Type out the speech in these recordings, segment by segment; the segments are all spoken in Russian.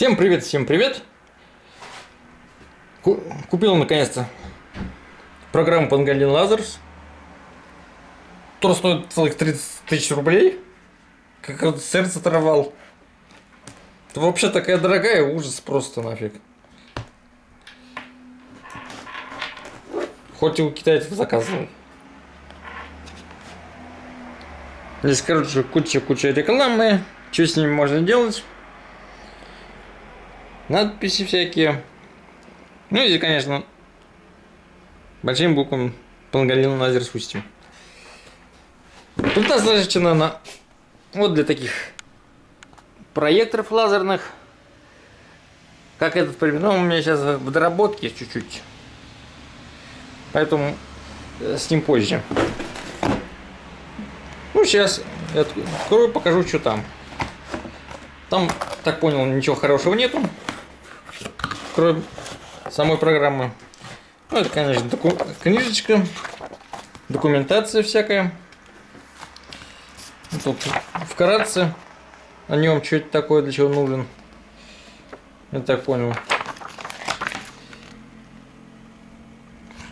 Всем привет, всем привет! Ку- Купил наконец-то программу Pangolin Lasers. Которая стоит целых 30 тысяч рублей. Как сердце оторвал. Это вообще такая дорогая, ужас просто нафиг. Хоть и у китайцев заказывал. Здесь, короче, куча-куча рекламы. Что с ними можно делать? Надписи всякие. Ну и, конечно, большим буквам Пангалин лазер спустим. Тут назначена на вот для таких проекторов лазерных. Как этот пример. Ну, у меня сейчас в доработке чуть-чуть. Поэтому э, с ним позже. Ну, сейчас я открою, покажу, что там. Там, так понял, ничего хорошего нету. Кроме самой программы. Ну, это, конечно, доку книжечка. Документация всякая. Тут вкратце о нем, что это такое, для чего нужен. Я так понял.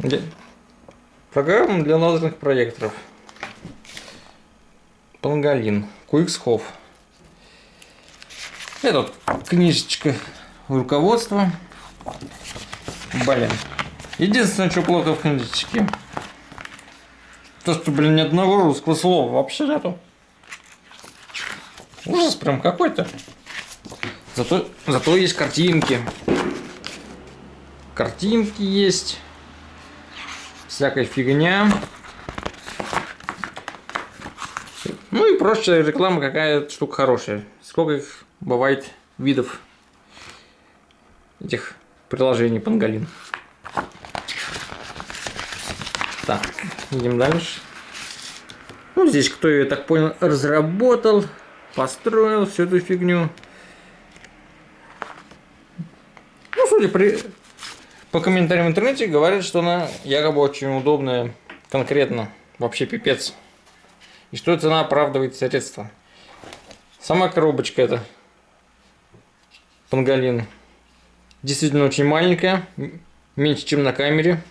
Для... Программа для лазерных проекторов. Пангалин. Куиксхоф. Это вот книжечка руководства. Блин. Единственное, что плохо в книжечке. То, что, блин, ни одного русского слова вообще нету. Ужас прям какой-то. Зато, зато есть картинки. Картинки есть. Всякая фигня. Ну и прочая реклама какая штука хорошая. Сколько их бывает видов этих приложений Пангалин. Так, идем дальше. Ну, здесь кто, я так понял, разработал, построил всю эту фигню. Ну, судя при... по комментариям в интернете, говорят, что она якобы очень удобная, конкретно, вообще пипец. И что цена оправдывает средства. Сама коробочка это Пангалин. Действительно очень маленькая, меньше, чем на камере.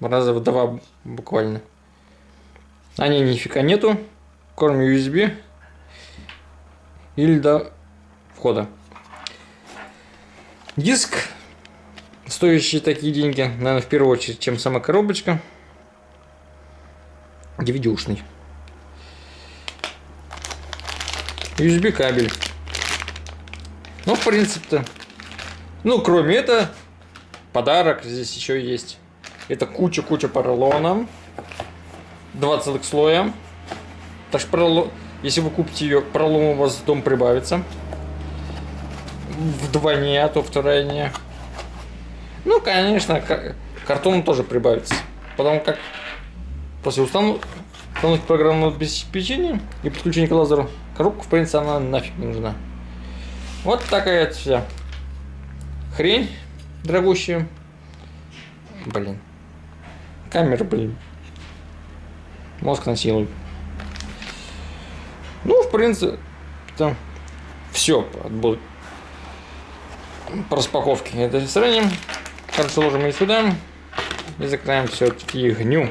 Раза в два буквально. На ней нифига нету, кроме USB или до входа. Диск, стоящий такие деньги, наверное, в первую очередь, чем сама коробочка. DVD-ушный. USB кабель. Ну, в принципе-то. Ну, кроме этого, подарок здесь еще есть. Это куча-куча поролона. Два целых слоя. Так что поролон... если вы купите ее, поролон у вас дом прибавится. Вдвойне, а то втройне. Ну, конечно, картон тоже прибавится. Потому как после установки программного обеспечения и подключения к лазеру, коробка, в принципе, она нафиг не нужна. Вот такая вся хрень дорогущая. Блин. Камера, блин. Мозг насилует. Ну, в принципе, там все будет по распаковке. Это сравним. Короче, ложим ее сюда и закроем все фигню.